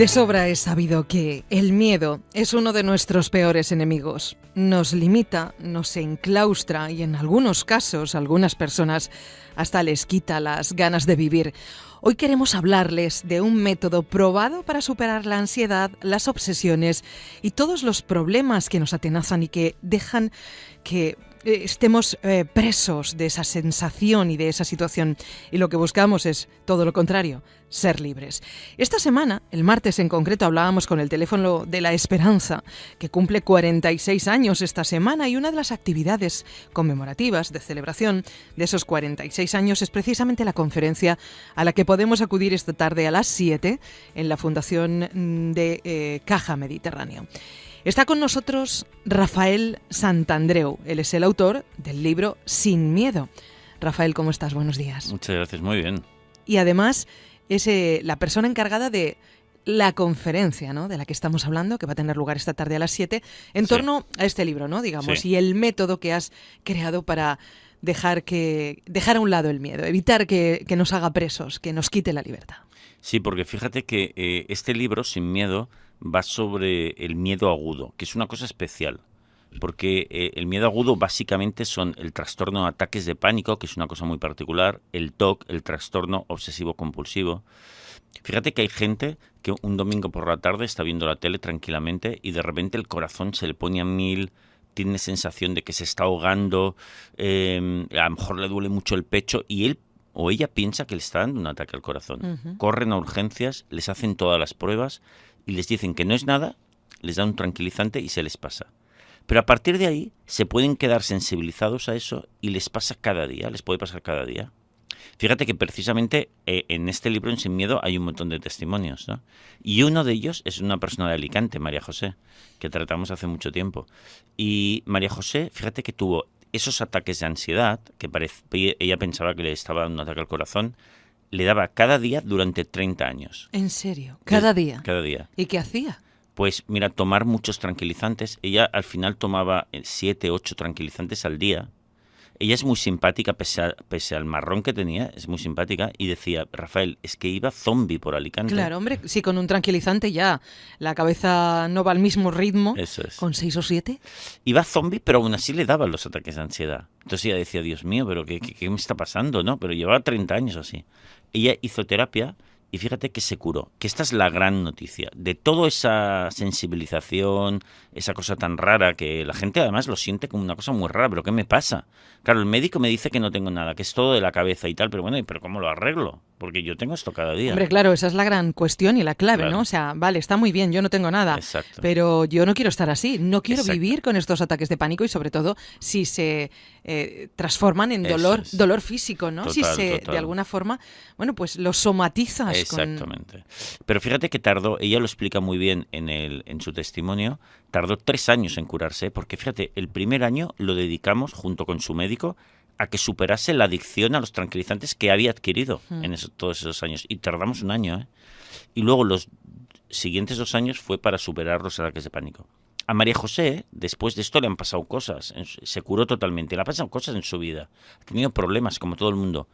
De sobra es sabido que el miedo es uno de nuestros peores enemigos. Nos limita, nos enclaustra y en algunos casos, algunas personas, hasta les quita las ganas de vivir. Hoy queremos hablarles de un método probado para superar la ansiedad, las obsesiones y todos los problemas que nos atenazan y que dejan que eh, estemos eh, presos de esa sensación y de esa situación. Y lo que buscamos es todo lo contrario, ser libres. Esta semana, el martes en concreto, hablábamos con el teléfono de la esperanza, que cumple 46 años esta semana y una de las actividades conmemorativas de celebración de esos 46 años es precisamente la conferencia a la que podemos acudir esta tarde a las 7 en la Fundación de eh, Caja Mediterráneo. Está con nosotros Rafael Santandreu. Él es el autor del libro Sin Miedo. Rafael, ¿cómo estás? Buenos días. Muchas gracias, muy bien. Y además es eh, la persona encargada de la conferencia, ¿no? De la que estamos hablando, que va a tener lugar esta tarde a las 7, en torno a este libro, ¿no? Digamos, y el método que has creado para dejar que dejar a un lado el miedo, evitar que, nos haga presos, que nos quite la libertad. Sí, porque fíjate que eh, este libro, Sin Miedo, va sobre el miedo agudo, que es una cosa especial. Porque eh, el miedo agudo básicamente son el trastorno de ataques de pánico, que es una cosa muy particular, el TOC, el trastorno obsesivo compulsivo. Fíjate que hay gente que un domingo por la tarde está viendo la tele tranquilamente y de repente el corazón se le pone a mil, tiene sensación de que se está ahogando, em, a lo mejor le duele mucho el pecho y él o ella piensa que le está dando un ataque al corazón. Corren a urgencias, les hacen todas las pruebas y les dicen que no es nada, les dan un tranquilizante y se les pasa. Pero a partir de ahí se pueden quedar sensibilizados a eso y les pasa cada día, les puede pasar cada día. Fíjate que precisamente eh, en este libro, en Sin Miedo, hay un montón de testimonios. ¿no? Y uno de ellos es una persona de Alicante, María José, que tratamos hace mucho tiempo. Y María José, fíjate que tuvo esos ataques de ansiedad, que ella pensaba que le estaba dando un ataque al corazón, le daba cada día durante 30 años. ¿En serio? ¿Cada día? Cada día. ¿Y qué hacía? Pues mira, tomar muchos tranquilizantes. Ella al final tomaba 7, eh, 8 tranquilizantes al día ella es muy simpática, pese, al marrón que tenía, es muy simpática, y decía, Rafael, es que iba zombie por Alicante. Claro, hombre, sí, con un tranquilizante ya la cabeza no va al mismo ritmo. Eso es. ¿Con seis o siete? Iba zombie, pero aún así le daban los ataques de ansiedad. Entonces ella decía, Dios mío, pero ¿qué, qué, me está pasando? ¿no? Pero llevaba 30 años así. Ella hizo terapia y fíjate que se curó, que esta es la gran noticia. De toda esa sensibilización, esa cosa tan rara, que la gente además lo siente como una cosa muy rara, pero ¿qué me pasa? Claro, el médico me dice que no tengo nada, que es todo de la cabeza y tal, pero bueno, ¿pero cómo lo arreglo? Porque yo tengo esto cada día. Hombre, claro, esa es la gran cuestión y la clave, ¿no? O sea, vale, está muy bien, yo no tengo nada, pero yo no quiero estar así, no quiero vivir con estos ataques de pánico y sobre todo si se eh, transforman en dolor, dolor físico, ¿no? si se, de alguna forma, bueno, pues lo somatizas. Exactamente. Pero fíjate que tardó, ella lo explica muy bien en, el, en su testimonio, tardó tres años en curarse, porque fíjate, el primer año lo dedicamos junto con su médico a que superase la adicción a los tranquilizantes que había adquirido hmm. en todos esos años. Y tardamos un año, ¿eh? Y luego los siguientes dos años fue para superar los ataques de pánico. A María José, después de esto, le han pasado cosas. Se curó totalmente. Le han pasado cosas en su vida. Ha tenido problemas, como todo el mundo.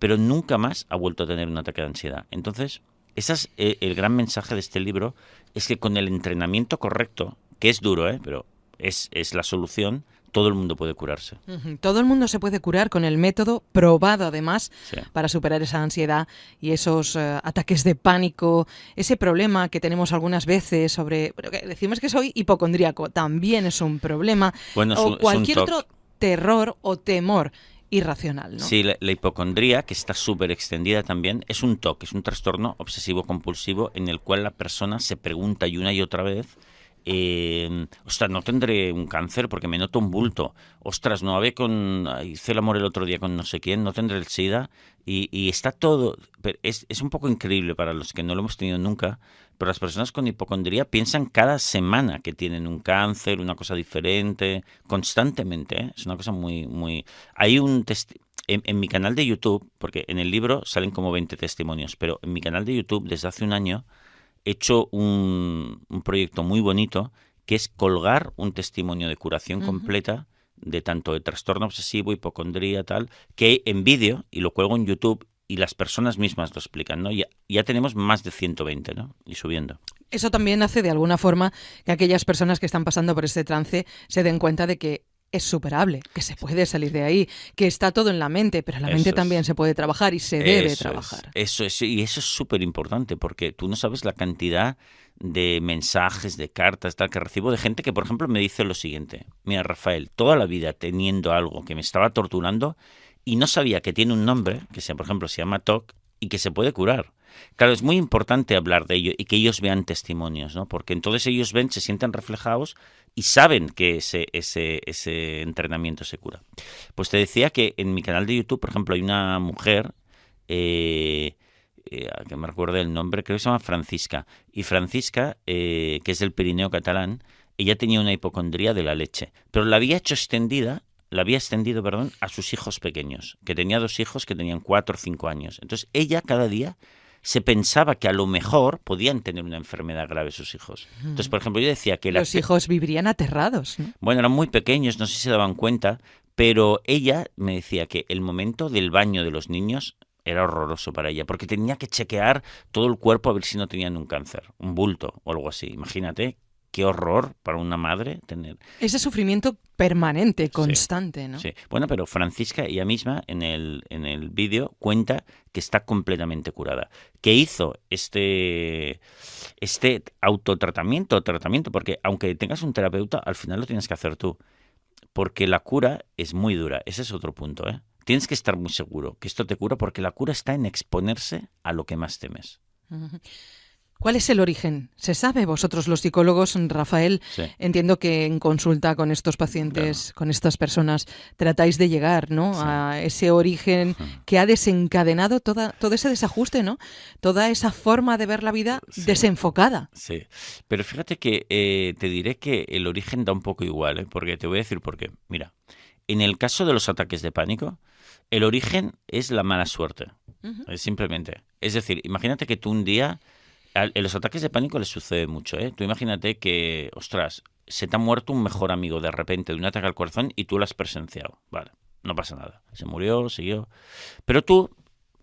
Pero nunca más ha vuelto a tener un ataque de ansiedad. Entonces, ese es eh, el gran mensaje de este libro. Es que con el entrenamiento correcto, que es duro, ¿eh? pero es, es la solución, todo el mundo puede curarse. Todo el mundo se puede curar con el método probado además para superar esa ansiedad y esos eh, ataques de pánico, ese problema que tenemos algunas veces sobre, decimos que soy hipocondríaco, también es un problema, o cualquier otro terror o temor irracional. ¿no? Sí, la, la hipocondría, que está súper extendida también, es un TOC, es un trastorno obsesivo compulsivo en el cual la persona se pregunta y una y otra vez eh, ostras, no tendré un cáncer porque me noto un bulto. Ostras, no había con. Hice el amor el otro día con no sé quién, no tendré el SIDA. Y, está todo. Es, es, un poco increíble para los que no lo hemos tenido nunca, pero las personas con hipocondría piensan cada semana que tienen un cáncer, una cosa diferente, constantemente. ¿eh? Es una cosa muy. muy Hay un. En, en, mi canal de YouTube, porque en el libro salen como 20 testimonios, pero en mi canal de YouTube desde hace un año hecho un, proyecto muy bonito que es colgar un testimonio de curación completa de tanto de trastorno obsesivo, hipocondría, tal, que en vídeo, y lo cuelgo en YouTube, y las personas mismas lo explican, ¿no? Ya, ya tenemos más de 120, ¿no? Y subiendo. Eso también hace de alguna forma que aquellas personas que están pasando por este trance se den cuenta de que es superable, que se puede salir de ahí, que está todo en la mente, pero la mente también se puede trabajar y se debe trabajar. eso es, y eso es súper importante porque tú no sabes la cantidad de mensajes, de cartas, tal, que recibo de gente que, por ejemplo, me dice lo siguiente, mira, Rafael, toda la vida teniendo algo que me estaba torturando y no sabía que tiene un nombre, que sea, por ejemplo, se llama TOC, y que se puede curar. Claro, es muy importante hablar de ello y que ellos vean testimonios, ¿no? Porque entonces ellos ven, se sienten reflejados y saben que ese, ese, ese entrenamiento se cura. Pues te decía que en mi canal de YouTube, por ejemplo, hay una mujer, eh, eh, que me recuerdo el nombre, creo que se llama Francisca. Y Francisca, eh, que es del Pirineo catalán, ella tenía una hipocondría de la leche, pero la había hecho extendida la había extendido, perdón, a sus hijos pequeños, que tenía dos hijos que tenían cuatro o cinco años. Entonces ella cada día se pensaba que a lo mejor podían tener una enfermedad grave sus hijos. Entonces, por ejemplo, yo decía que... Los hijos vivirían aterrados. Bueno, eran muy pequeños, no sé si se daban cuenta, pero ella me decía que el momento del baño de los niños era horroroso para ella, porque tenía que chequear todo el cuerpo a ver si no tenían un cáncer, un bulto o algo así. Imagínate qué horror para una madre tener. Ese sufrimiento permanente, constante, ¿no? Sí. Bueno, pero Francisca ella misma en el, en el vídeo cuenta que está completamente curada. Que hizo este, este autotratamiento, tratamiento, porque aunque tengas un terapeuta, al final lo tienes que hacer tú. Porque la cura es muy dura. Ese es otro punto, ¿eh? Tienes que estar muy seguro que esto te cura porque la cura está en exponerse a lo que más temes. ¿Cuál es el origen? ¿Se sabe vosotros los psicólogos, Rafael? Entiendo que en consulta con estos pacientes, con estas personas, tratáis de llegar ¿no? a ese origen que ha desencadenado toda, todo ese desajuste, ¿no? Toda esa forma de ver la vida desenfocada. Sí, pero fíjate que eh, te diré que el origen da un poco igual, ¿eh? porque te voy a decir por qué. Mira, en el caso de los ataques de pánico, el origen es la mala suerte. Simplemente. Es decir, imagínate que tú un día en los ataques de pánico les sucede mucho, ¿eh? Tú imagínate que, ostras, se te ha muerto un mejor amigo de repente de un ataque al corazón y tú lo has presenciado. Vale, no pasa nada. Se murió, siguió. Pero tú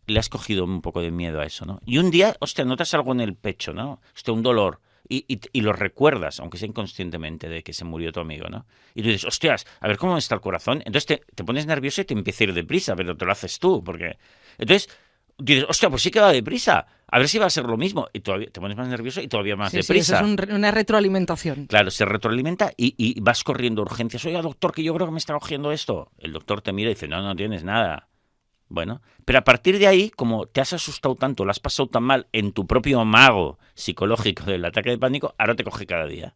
le has cogido un poco de miedo a eso, ¿no? Y un día, hostia, notas algo en el pecho, ¿no? Hostia, un dolor. Y, y, lo recuerdas, aunque sea inconscientemente, de que se murió tu amigo, ¿no? Y tú dices, hostias, a ver cómo está el corazón. Entonces te, te pones nervioso y te empieza a ir deprisa, pero te lo haces tú, porque... Entonces dices, hostia, pues sí que va deprisa. A ver si va a ser lo mismo. Y todavía te pones más nervioso y todavía más deprisa. Sí, es una retroalimentación. Claro, se retroalimenta y, vas corriendo urgencias. Oiga, doctor, que yo creo que me está cogiendo esto. El doctor te mira y dice, no, no tienes nada. Bueno, pero a partir de ahí, como te has asustado tanto, lo has pasado tan mal en tu propio mago psicológico del ataque de pánico, ahora te coge cada día.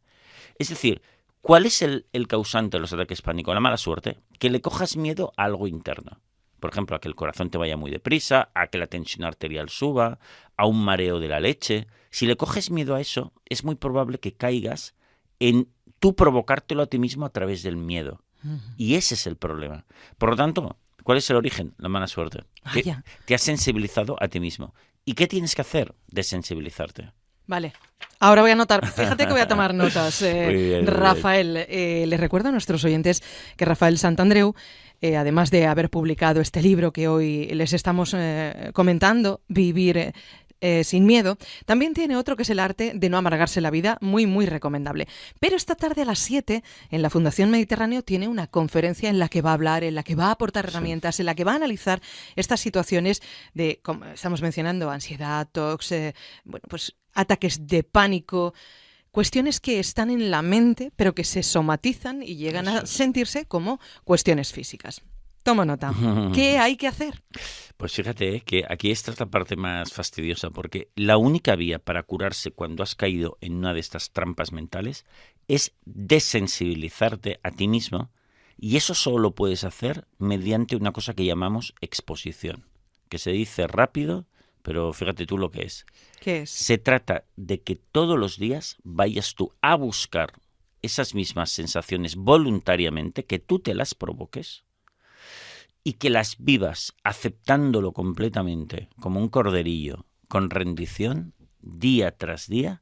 Es decir, ¿cuál es el, el causante de los ataques de pánico? La mala suerte. Que le cojas miedo a algo interno por ejemplo, a que el corazón te vaya muy deprisa, a que la tensión arterial suba, a un mareo de la leche. Si le coges miedo a eso, es muy probable que caigas en tú provocártelo a ti mismo a través del miedo. Y ese es el problema. Por lo tanto, ¿cuál es el origen? La mala suerte. te has sensibilizado a ti mismo. ¿Y qué tienes que hacer? Desensibilizarte. Vale. Ahora voy a anotar, fíjate que voy a tomar notas. Eh, Rafael, eh, les recuerdo a nuestros oyentes que Rafael Santandreu eh, además de haber publicado este libro que hoy les estamos eh, comentando, Vivir eh, sin miedo, también tiene otro que es el arte de no amargarse la vida, muy, muy recomendable. Pero esta tarde a las 7 en la Fundación Mediterráneo tiene una conferencia en la que va a hablar, en la que va a aportar herramientas, en la que va a analizar estas situaciones de, como estamos mencionando, ansiedad, tox, bueno, pues ataques de pánico, cuestiones que están en la mente, pero que se somatizan y llegan a sentirse como cuestiones físicas. Toma nota. ¿Qué hay que hacer? Pues fíjate que aquí está la parte más fastidiosa, porque la única vía para curarse cuando has caído en una de estas trampas mentales es desensibilizarte a ti mismo, y eso solo lo puedes hacer mediante una cosa que llamamos exposición, que se dice rápido pero fíjate tú lo que es. ¿Qué es? Se trata de que todos los días vayas tú a buscar esas mismas sensaciones voluntariamente, que tú te las provoques y que las vivas aceptándolo completamente como un corderillo, con rendición, día tras día,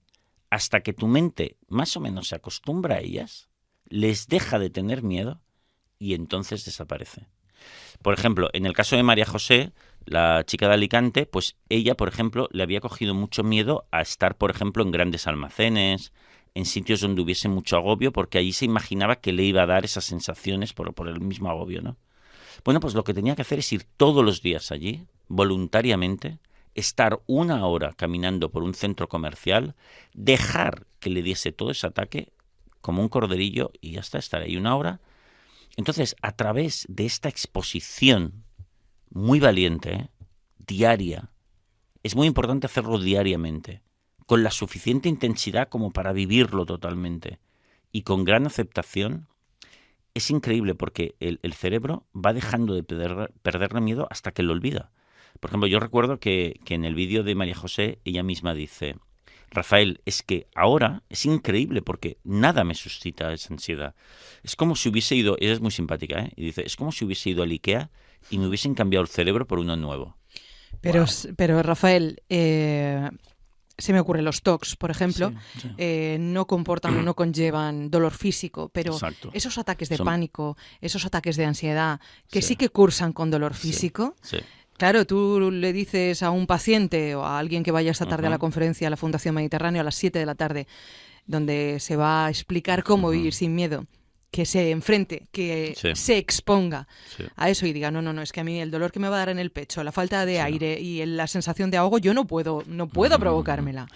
hasta que tu mente más o menos se acostumbra a ellas, les deja de tener miedo y entonces desaparece. Por ejemplo, en el caso de María José, la chica de Alicante, pues ella, por ejemplo, le había cogido mucho miedo a estar, por ejemplo, en grandes almacenes, en sitios donde hubiese mucho agobio, porque allí se imaginaba que le iba a dar esas sensaciones por, el mismo agobio, ¿no? Bueno, pues lo que tenía que hacer es ir todos los días allí, voluntariamente, estar una hora caminando por un centro comercial, dejar que le diese todo ese ataque como un corderillo y hasta estar ahí una hora. Entonces, a través de esta exposición muy valiente, diaria, es muy importante hacerlo diariamente, con la suficiente intensidad como para vivirlo totalmente y con gran aceptación, es increíble porque el, cerebro va dejando de perder, perderle miedo hasta que lo olvida. Por ejemplo, yo recuerdo que, que en el vídeo de María José ella misma dice, Rafael, es que ahora es increíble porque nada me suscita esa ansiedad. Es como si hubiese ido, ella es muy simpática, ¿eh? y dice, es como si hubiese ido al IKEA y me hubiesen cambiado el cerebro por uno nuevo. Pero, pero Rafael, eh, se me ocurre los TOCs, por ejemplo, eh, no comportan o no conllevan dolor físico, pero esos ataques de pánico, esos ataques de ansiedad, que sí, que cursan con dolor físico, Claro, tú le dices a un paciente o a alguien que vaya esta tarde a la conferencia a la Fundación Mediterráneo a las 7 de la tarde, donde se va a explicar cómo vivir sin miedo que se enfrente, que se exponga a eso y diga, no, no, no, es que a mí el dolor que me va a dar en el pecho, la falta de aire y la sensación de ahogo, yo no puedo, no puedo provocármela.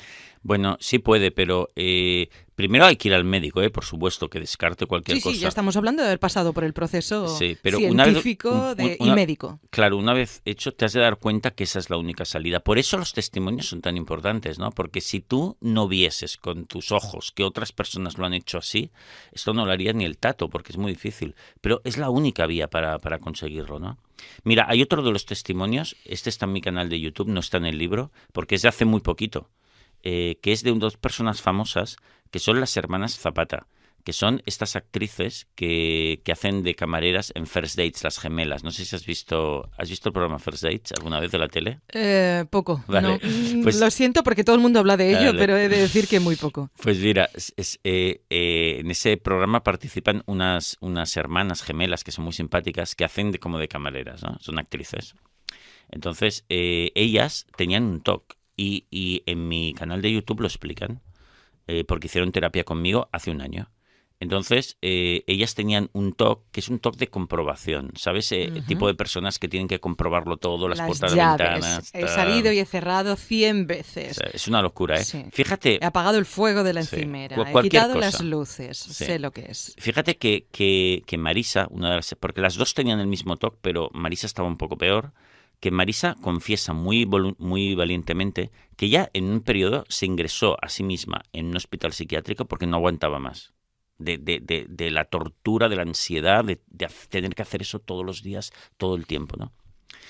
Bueno, sí puede, pero eh, primero hay que ir al médico, ¿eh? por supuesto, que descarte cualquier cosa. Sí, ya estamos hablando de haber pasado por el proceso científico y médico. Claro, una vez hecho, te has de dar cuenta que esa es la única salida. Por eso los testimonios son tan importantes, ¿no? Porque si tú no vieses con tus ojos que otras personas lo han hecho así, esto no lo haría ni el tato, porque es muy difícil. Pero es la única vía para, para conseguirlo, ¿no? Mira, hay otro de los testimonios, este está en mi canal de YouTube, no está en el libro, porque es de hace muy poquito. Eh, que es de dos personas famosas, que son las hermanas Zapata, que son estas actrices que, que, hacen de camareras en First Dates, las gemelas. No sé si has visto, ¿has visto el programa First Dates alguna vez de la tele? Eh, poco. Vale. Mm, pues Lo siento porque todo el mundo habla de ello, pero he de decir que muy poco. Pues mira, es, eh, en ese programa participan unas, unas hermanas gemelas que son muy simpáticas, que hacen de, como de camareras, ¿no? Son actrices. Entonces, ellas tenían un TOC y, y en mi canal de YouTube lo explican, eh, porque hicieron terapia conmigo hace un año. Entonces, eh, ellas tenían un TOC, que es un TOC de comprobación, ¿sabes? Eh, el tipo de personas que tienen que comprobarlo todo, las, puertas de ventanas. He salido y he cerrado 100 veces. es una locura, ¿eh? Fíjate. He apagado el fuego de la encimera, he quitado las luces, sé lo que es. Fíjate que, que, que Marisa, una de las, porque las dos tenían el mismo TOC, pero Marisa estaba un poco peor que Marisa confiesa muy, muy valientemente que ya en un periodo se ingresó a sí misma en un hospital psiquiátrico porque no aguantaba más. De, de, de, la tortura, de la ansiedad, de, tener que hacer eso todos los días, todo el tiempo. ¿no?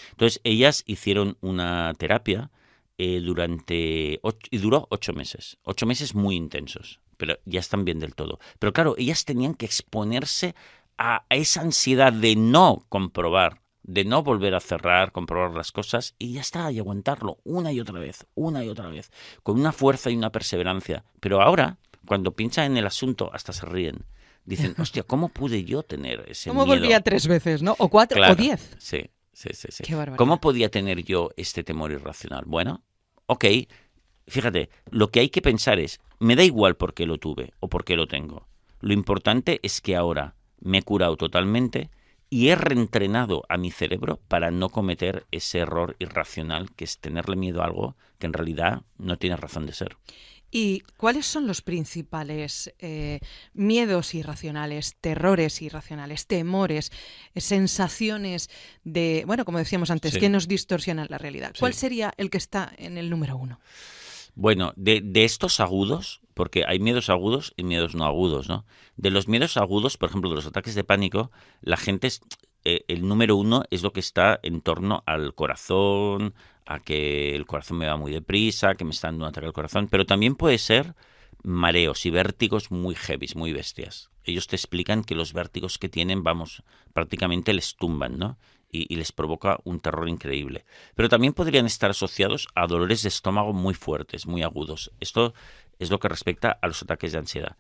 Entonces, ellas hicieron una terapia eh, durante. y duró ocho meses. Ocho meses muy intensos, pero ya están bien del todo. Pero claro, ellas tenían que exponerse a esa ansiedad de no comprobar de no volver a cerrar, comprobar las cosas y ya está, y aguantarlo una y otra vez, una y otra vez, con una fuerza y una perseverancia. Pero ahora, cuando piensan en el asunto, hasta se ríen. Dicen, hostia, ¿cómo pude yo tener ese ¿Cómo volvía tres veces, no? O cuatro, o diez. Sí, sí, sí. sí. ¿Cómo podía tener yo este temor irracional? Bueno, ok, fíjate, lo que hay que pensar es, me da igual por qué lo tuve o por qué lo tengo. Lo importante es que ahora me he curado totalmente y he reentrenado a mi cerebro para no cometer ese error irracional que es tenerle miedo a algo que en realidad no tiene razón de ser. ¿Y cuáles son los principales eh, miedos irracionales, terrores irracionales, temores, sensaciones de, bueno, como decíamos antes, que nos distorsionan la realidad? ¿Cuál sería el que está en el número uno? Bueno, de, de, estos agudos, porque hay miedos agudos y miedos no agudos, ¿no? De los miedos agudos, por ejemplo, de los ataques de pánico, la gente, es, eh, el número uno es lo que está en torno al corazón, a que el corazón me va muy deprisa, que me está dando un ataque al corazón, pero también puede ser mareos y vértigos muy heavy, muy bestias. Ellos te explican que los vértigos que tienen, vamos, prácticamente les tumban, ¿no? y, les provoca un terror increíble. Pero también podrían estar asociados a dolores de estómago muy fuertes, muy agudos. Esto es lo que respecta a los ataques de ansiedad.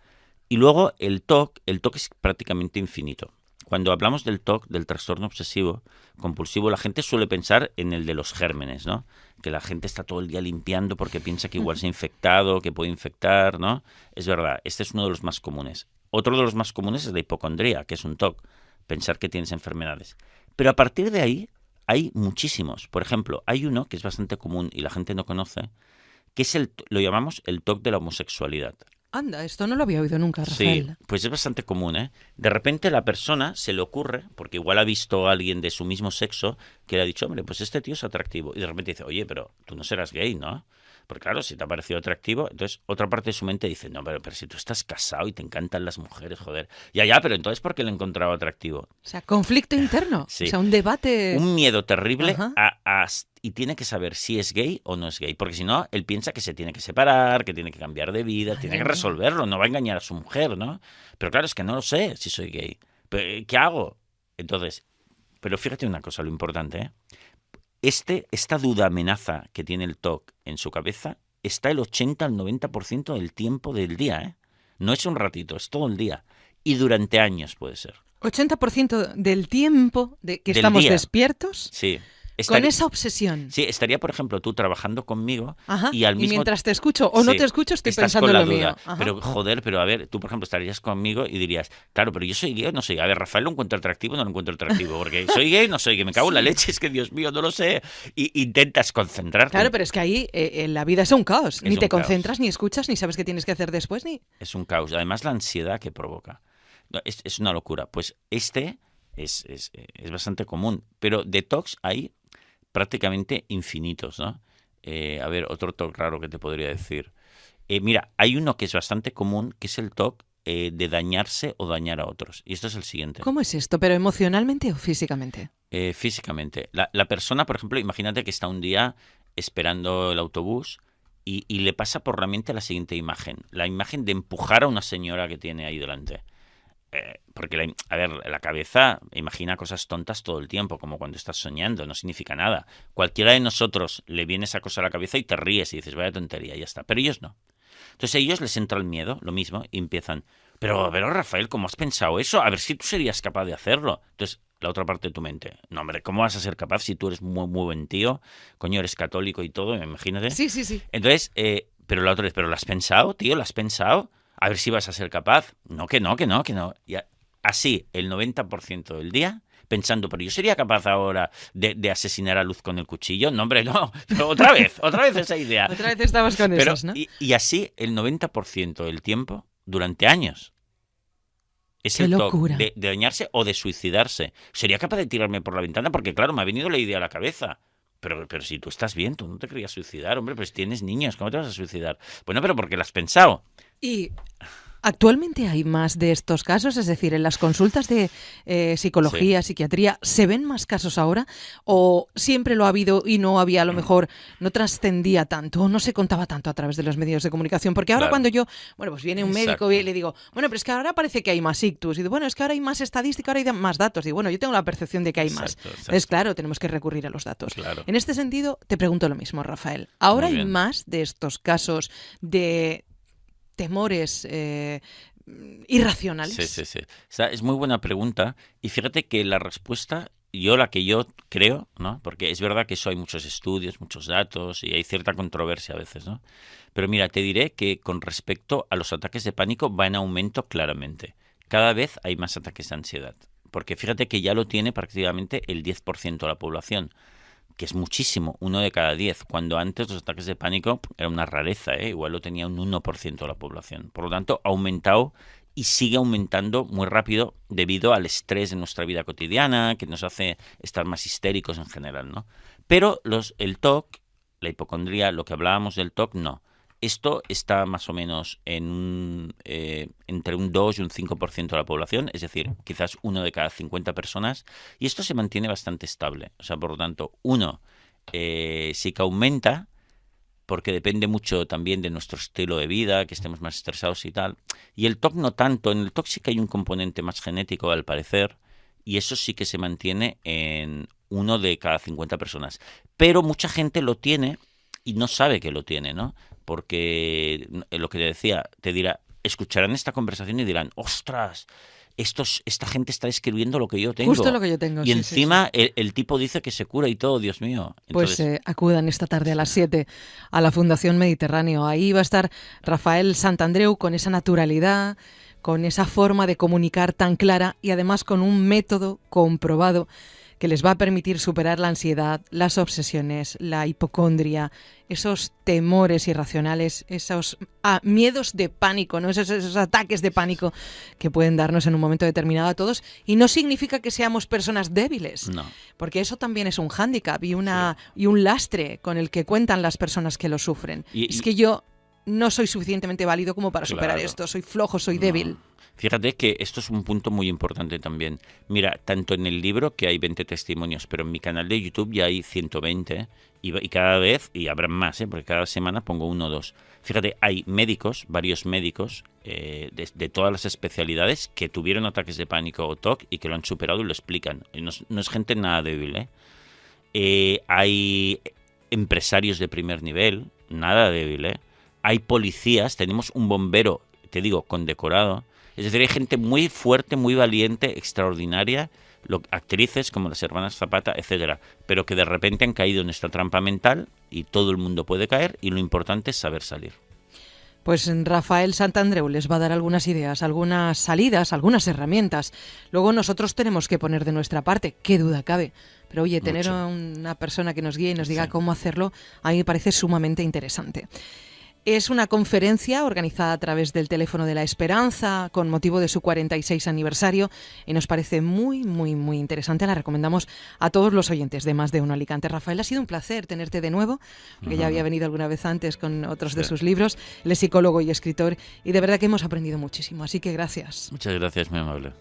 Y luego el TOC, el TOC es prácticamente infinito. cuando hablamos del TOC, del trastorno obsesivo compulsivo, la gente suele pensar en el de los gérmenes, ¿no? Que la gente está todo el día limpiando porque piensa que igual se ha infectado, que puede infectar, ¿no? Es verdad, este es uno de los más comunes. Otro de los más comunes es la hipocondría, que es un TOC, pensar que tienes enfermedades. Pero a partir de ahí hay muchísimos. Por ejemplo, hay uno que es bastante común y la gente no conoce, que es el, lo llamamos el TOC de la homosexualidad. Anda, esto no lo había oído nunca, Rafael. Sí, pues es bastante común, ¿eh? De repente la persona se le ocurre, porque igual ha visto a alguien de su mismo sexo que le ha dicho, hombre, pues este tío es atractivo. Y de repente dice, oye, pero tú no serás gay, ¿no? Porque claro, si te ha parecido atractivo, entonces otra parte de su mente dice, no, pero, pero si tú estás casado y te encantan las mujeres, joder. Ya, ya, pero entonces ¿por qué lo encontraba atractivo? O sea, conflicto interno. Sí. O sea, un debate. Un miedo terrible Ajá. a- a- y tiene que saber si es gay o no es gay. Porque si no, él piensa que se tiene que separar, que tiene que cambiar de vida, tiene que resolverlo, no va a engañar a su mujer, ¿no? Pero claro, es que no lo sé si soy gay. Pero, ¿Qué hago? Entonces, pero fíjate una cosa, lo importante, ¿eh? Este, esta duda amenaza que tiene el TOC en su cabeza está el 80 al 90% del tiempo del día, ¿eh? No es un ratito, es todo el día. Y durante años puede ser. 80% del tiempo de que Del estamos día. despiertos Sí. Con esa obsesión. Sí, estaría, por ejemplo, tú trabajando conmigo Ajá. y al mismo mientras te escucho o no te escucho, estoy estás pensando con la en lo duda. mío. Ajá. Pero joder, pero a ver, tú por ejemplo estarías conmigo y dirías, claro, pero yo soy gay o no soy. A ver, Rafael lo encuentro atractivo o no lo encuentro atractivo, porque soy gay no soy gay. Me cago en la leche, es que Dios mío, no lo sé. Y intentas concentrarte. Claro, pero es que ahí eh, en la vida es un caos. ni un te caos. concentras, ni escuchas, ni sabes qué tienes que hacer después, ni. Es un caos. Además, la ansiedad que provoca. No, Es, es una locura. Pues este es, es, es bastante común. Pero de TOCs hay prácticamente infinitos, ¿no? Eh, a ver, otro TOC raro que te podría decir. Eh, mira, hay uno que es bastante común, que es el TOC eh, de dañarse o dañar a otros. Y esto es el siguiente. ¿Cómo es esto? ¿Pero emocionalmente o físicamente? Eh, físicamente. La, la persona, por ejemplo, imagínate que está un día esperando el autobús y, y le pasa por la mente la siguiente imagen. La imagen de empujar a una señora que tiene ahí delante. Eh, porque, la, a ver, la cabeza imagina cosas tontas todo el tiempo, como cuando estás soñando, no significa nada. Cualquiera de nosotros le viene esa cosa a la cabeza y te ríes y dices, vaya tontería, y ya está. Pero ellos no. Entonces a ellos les entra el miedo, lo mismo, y empiezan, pero, pero Rafael, ¿cómo has pensado eso? A ver si tú serías capaz de hacerlo. Entonces, la otra parte de tu mente, no, hombre, ¿cómo vas a ser capaz si tú eres muy, muy buen tío? Coño, eres católico y todo, imagínate. Sí, sí, sí. Entonces, eh, pero la otra es, ¿pero lo has pensado, tío? ¿Lo has pensado? A ver si vas a ser capaz. No, que no, que no, que no. Y así, el 90% del día, pensando, pero yo sería capaz ahora de, de asesinar a Luz con el cuchillo. No, hombre, no. Pero otra vez, otra vez esa idea. Otra vez estamos con Pero, esos, ¿no? y, y así, el 90% del tiempo, durante años. Es Qué el locura. de, de dañarse o de suicidarse. Sería capaz de tirarme por la ventana porque, claro, me ha venido la idea a la cabeza. Pero, pero si tú estás bien, tú no te querías suicidar, hombre, pues tienes niños, ¿cómo te vas a suicidar? Bueno, pero porque lo has pensado. Y actualmente hay más de estos casos, es decir, en las consultas de eh, psicología, psiquiatría, ¿se ven más casos ahora? ¿O siempre lo ha habido y no había, a lo mejor, no trascendía tanto o no se contaba tanto a través de los medios de comunicación? Porque ahora Claro. cuando yo, bueno, pues viene un Exacto. médico y le digo, bueno, pero es que ahora parece que hay más ictus. Y digo, bueno, es que ahora hay más estadística, ahora hay más datos. Y bueno, yo tengo la percepción de que hay más. Exacto. Entonces, claro, tenemos que recurrir a los datos. Claro. En este sentido, te pregunto lo mismo, Rafael. ¿Ahora hay más de estos casos de temores eh, irracionales? Sí, sí, sí. Es muy buena pregunta. Y fíjate que la respuesta, yo la que yo creo, ¿no? Porque es verdad que eso hay muchos estudios, muchos datos y hay cierta controversia a veces, ¿no? Pero mira, te diré que con respecto a los ataques de pánico va en aumento claramente. Cada vez hay más ataques de ansiedad. Porque fíjate que ya lo tiene prácticamente el 10% de la población que es muchísimo, uno de cada diez, cuando antes los ataques de pánico era una rareza, ¿eh? igual lo tenía un 1% de la población. Por lo tanto, ha aumentado y sigue aumentando muy rápido debido al estrés de nuestra vida cotidiana, que nos hace estar más histéricos en general, ¿no? Pero los, el TOC, la hipocondría, lo que hablábamos del TOC, no. Esto está más o menos en un, eh, entre un 2 y un 5% de la población, es decir, quizás uno de cada 50 personas, y esto se mantiene bastante estable. O sea, por lo tanto, uno eh, sí que aumenta, porque depende mucho también de nuestro estilo de vida, que estemos más estresados y tal. Y el TOC no tanto, en el TOC sí que hay un componente más genético al parecer, y eso sí que se mantiene en uno de cada 50 personas. Pero mucha gente lo tiene y no sabe que lo tiene, ¿no? Porque eh, lo que te decía, te dirá, escucharán esta conversación y dirán, ostras, estos, esta gente está escribiendo lo que yo tengo. Justo lo que yo tengo. Y encima El, tipo dice que se cura y todo, Dios mío. Pues eh, acudan esta tarde a las 7 a la Fundación Mediterráneo. Ahí va a estar Rafael Santandreu con esa naturalidad, con esa forma de comunicar tan clara y además con un método comprobado que les va a permitir superar la ansiedad, las obsesiones, la hipocondria, esos temores irracionales, esos ah, miedos de pánico, ¿no? Esos, ataques de pánico que pueden darnos en un momento determinado a todos. Y no significa que seamos personas débiles, no. porque eso también es un hándicap y, una, y un lastre con el que cuentan las personas que lo sufren. es que yo no soy suficientemente válido como para superar esto, soy flojo, soy débil. Fíjate que esto es un punto muy importante también. Mira, tanto en el libro que hay 20 testimonios, pero en mi canal de YouTube ya hay 120 y, cada vez, y habrá más, ¿eh? porque cada semana pongo uno o dos. Fíjate, hay médicos, varios médicos eh, de, todas las especialidades que tuvieron ataques de pánico o TOC y que lo han superado y lo explican. No, es gente nada débil. ¿eh? ¿eh? hay empresarios de primer nivel, nada débil. ¿eh? Hay policías, tenemos un bombero, te digo, condecorado es decir, hay gente muy fuerte, muy valiente, extraordinaria, actrices como las hermanas Zapata, etcétera, pero que de repente han caído en esta trampa mental y todo el mundo puede caer y lo importante es saber salir. Pues Rafael Santandreu les va a dar algunas ideas, algunas salidas, algunas herramientas. Luego nosotros tenemos que poner de nuestra parte, qué duda cabe. Pero oye, tener una persona que nos guíe y nos diga cómo hacerlo, a mí me parece sumamente interesante. Es una conferencia organizada a través del Teléfono de la Esperanza con motivo de su 46 aniversario y nos parece muy, muy, muy interesante. La recomendamos a todos los oyentes de Más de Uno Alicante. Rafael, ha sido un placer tenerte de nuevo, porque ya había venido alguna vez antes con otros de sus libros. Él es psicólogo y escritor y de verdad que hemos aprendido muchísimo, así que gracias. Muchas gracias, muy amable.